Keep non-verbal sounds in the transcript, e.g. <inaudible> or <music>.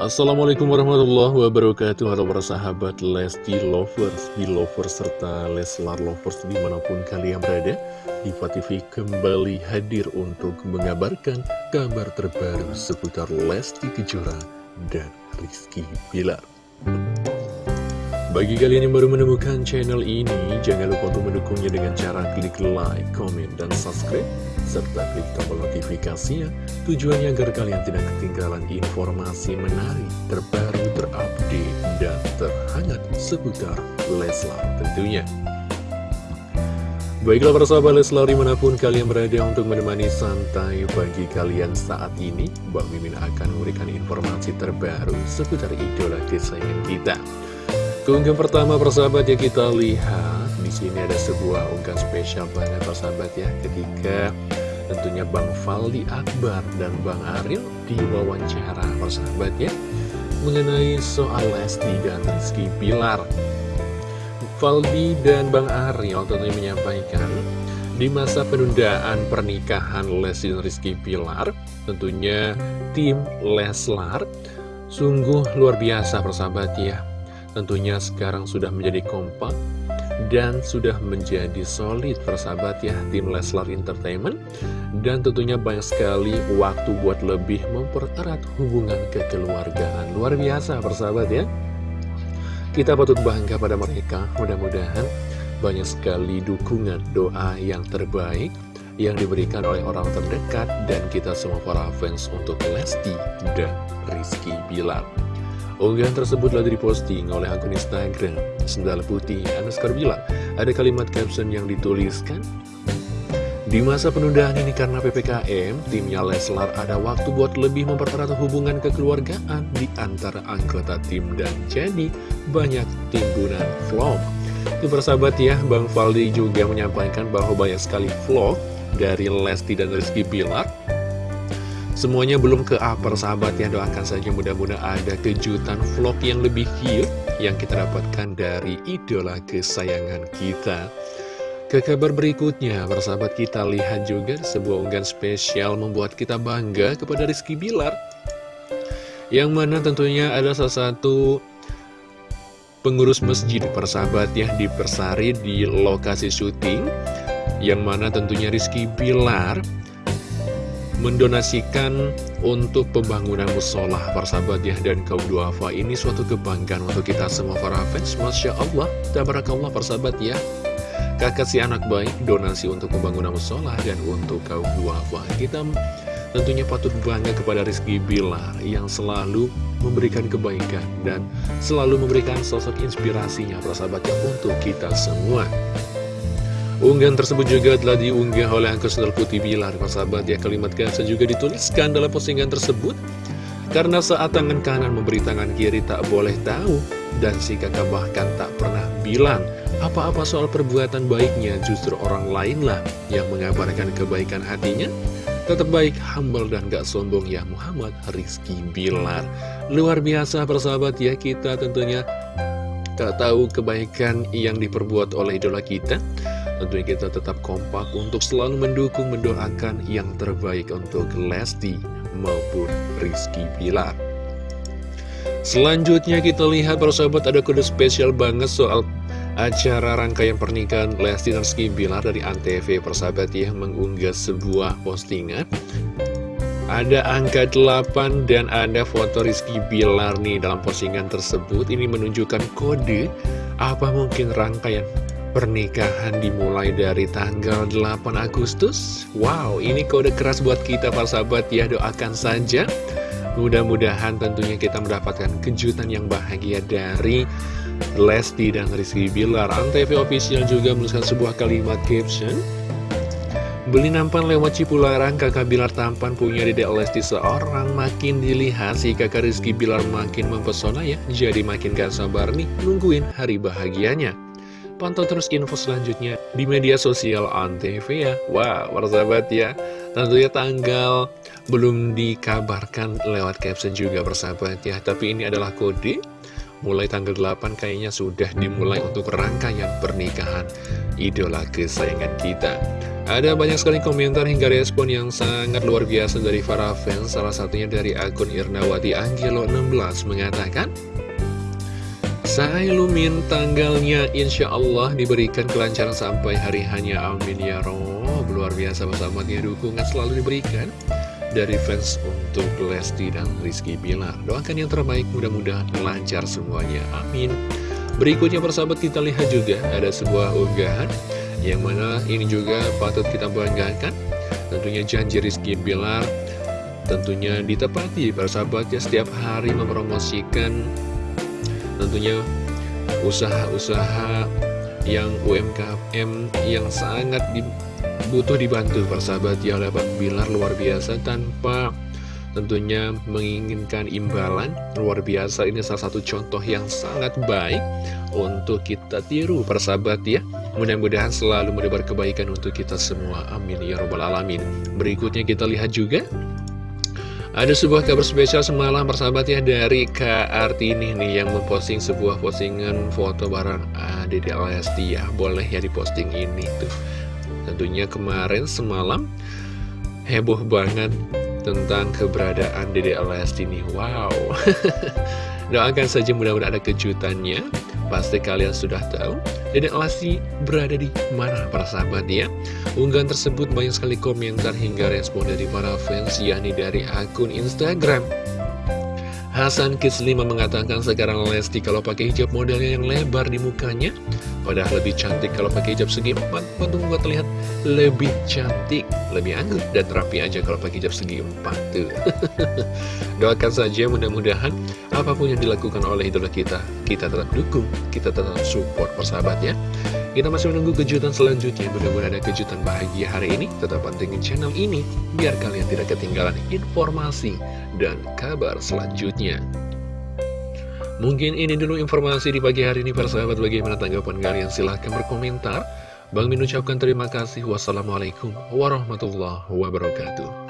Assalamualaikum warahmatullahi wabarakatuh. Halo para sahabat Lesti Lovers, Lovers serta Leslar Lovers di mana pun kalian berada Diva TV kembali hadir untuk mengabarkan kabar terbaru seputar Lesti Kejora dan Rizky Bilar bagi kalian yang baru menemukan channel ini, jangan lupa untuk mendukungnya dengan cara klik like, komen, dan subscribe, serta klik tombol notifikasinya, tujuannya agar kalian tidak ketinggalan informasi menarik, terbaru, terupdate, dan terhangat seputar Leslar tentunya. Baiklah para sahabat Leslar di mana pun kalian berada untuk menemani santai bagi kalian saat ini Bang Mimin akan memberikan informasi terbaru seputar idola kesayangan kita Keunggahan pertama persahabat ya kita lihat. Di sini ada sebuah unggahan spesial banget persahabat ya. Ketika tentunya Bang Faldi Akbar dan Bang Ariel diwawancara persahabat ya mengenai soal Lesti dan Rizky Pilar. Faldi dan Bang Ariel tentunya menyampaikan di masa penundaan pernikahan Lesti dan Rizky Pilar tentunya tim Leslar sungguh luar biasa persahabat ya tentunya sekarang sudah menjadi kompak dan sudah menjadi solid persahabat ya tim Leslar Entertainment. Dan tentunya banyak sekali waktu buat lebih mempererat hubungan kekeluargaan. Luar biasa persahabat ya. Kita patut bangga pada mereka. Mudah-mudahan banyak sekali dukungan doa yang terbaik yang diberikan oleh orang terdekat dan kita semua para fans untuk Lesti dan Rizky Bilar Unggahan tersebut telah diposting oleh akun Instagram. Sendal Putih Anuskar bilang Ada kalimat caption yang dituliskan Di masa penundaan ini karena PPKM Timnya Leslar ada waktu buat lebih mempererat hubungan kekeluargaan Di antara anggota tim dan jadi banyak timbunan vlog. Itu persahabat ya Bang Faldi juga menyampaikan bahwa banyak sekali vlog Dari Lesti dan Rizky Bilar Semuanya belum ke upper sahabat ya doakan saja mudah-mudahan ada kejutan vlog yang lebih cute yang kita dapatkan dari idola kesayangan kita. Ke kabar berikutnya, persahabat kita lihat juga sebuah unggahan spesial membuat kita bangga kepada Rizky Bilar. Yang mana tentunya ada salah satu pengurus masjid persahabat ya di Persari di lokasi syuting. Yang mana tentunya Rizky Bilar mendonasikan untuk pembangunan musola persahabat ya dan kaum duafa. Ini suatu kebanggaan untuk kita semua para fans. Masya Allah tabarakallah persahabat ya. Kakak si anak baik donasi untuk pembangunan musola dan untuk kaum duafa. Kita tentunya patut bangga kepada Rizky Bilar yang selalu memberikan kebaikan dan selalu memberikan sosok inspirasinya persahabatnya untuk kita semua Unggahan tersebut juga telah diunggah oleh akun Sendal Putih Bilar. Persahabat ya kalimat kasa juga dituliskan dalam postingan tersebut. Karena saat tangan kanan memberi tangan kiri tak boleh tahu Dan si kakak bahkan tak pernah bilang Apa-apa soal perbuatan baiknya justru orang lainlah Yang mengabarkan kebaikan hatinya. Tetap baik, humble dan gak sombong ya Muhammad Rizky Bilar. Luar biasa persahabat ya kita tentunya Tak tahu kebaikan yang diperbuat oleh idola kita Tentunya kita tetap kompak untuk selalu mendukung, mendoakan yang terbaik untuk Lesti maupun Rizky Pilar. Selanjutnya kita lihat para sahabat ada kode spesial banget soal acara rangkaian pernikahan Lesti dan Rizky Bilar dari Antv. Persahabat yang mengunggah sebuah postingan. Ada angka 8 dan ada foto Rizky Bilar nih dalam postingan tersebut. Ini menunjukkan kode apa mungkin rangkaian Pernikahan dimulai dari tanggal 8 Agustus. Wow, ini kode keras buat kita para sahabat. Ya Doakan saja. Mudah-mudahan tentunya kita mendapatkan kejutan yang bahagia dari Lesti dan Rizky Bilar. Antv Official juga menuliskan sebuah kalimat caption. Beli nampan lewat Cipularang, kakak Bilar tampan punya dedek Lesti seorang. Makin dilihat si kakak Rizky Bilar makin mempesona ya. Jadi makin gak sabar nih nungguin hari bahagianya Pantau terus info selanjutnya di media sosial Antv ya. Wah, wow, persahabat ya. Tentunya tanggal belum dikabarkan lewat caption juga persahabat ya. Tapi ini adalah kode. Mulai tanggal 8 kayaknya sudah dimulai untuk rangkaian pernikahan idola kesayangan kita. Ada banyak sekali komentar hingga respon yang sangat luar biasa dari para fans Salah satunya dari akun Irnawati Angelo 16 mengatakan saya Lumin tanggalnya insya Allah diberikan kelancaran sampai hari hanya amin ya Rob. Luar biasa bersahabatnya dukungan selalu diberikan dari fans untuk Lesti dan Rizky Bilar. Doakan yang terbaik mudah-mudahan lancar semuanya amin. Berikutnya persahabat kita lihat juga ada sebuah unggahan Yang mana ini juga patut kita banggakan. Tentunya janji Rizky Bilar Tentunya ditepati persahabatnya setiap hari mempromosikan tentunya usaha-usaha yang UMKM yang sangat di, butuh dibantu. Persahabat ya oleh Bang Bilar luar biasa. Tanpa tentunya menginginkan imbalan luar biasa. Ini salah satu contoh yang sangat baik untuk kita tiru persahabat ya. Mudah-mudahan selalu mendebar kebaikan untuk kita semua. Amin ya robbal alamin. Berikutnya kita lihat juga ada sebuah kabar spesial semalam persahabat ya dari Kak Artini nih yang memposting sebuah postingan foto bareng Dede Lesti ya. Boleh ya diposting ini tuh. Tentunya kemarin semalam heboh banget tentang keberadaan Dede Lesti nih. Wow. <laughs> Doakan saja mudah-mudahan ada kejutannya. Pasti kalian sudah tahu Dedek Lesti berada di mana para sahabat ya? Unggahan tersebut banyak sekali komentar hingga respon dari para fans yakni dari akun Instagram. Hasan 5 mengatakan sekarang Lesti kalau pakai hijab modelnya yang lebar di mukanya Padahal lebih cantik kalau pakai hijab segi empat. Untuk membuat terlihat lebih cantik Lebih anggun dan rapi aja kalau pakai hijab segi empat tuh. <laughs> Doakan saja mudah-mudahan apa pun yang dilakukan oleh idola kita Kita tetap dukung, kita tetap support persahabatnya. Kita masih menunggu kejutan selanjutnya. Mudah-mudahan ada kejutan bahagia hari ini. Tetap pantengin channel ini Biar kalian tidak ketinggalan informasi dan kabar selanjutnya. Mungkin ini dulu informasi di pagi hari ini persahabat. Bagaimana tanggapan kalian? Silahkan berkomentar Bang Min ucapkan terima kasih. Wassalamualaikum warahmatullahi wabarakatuh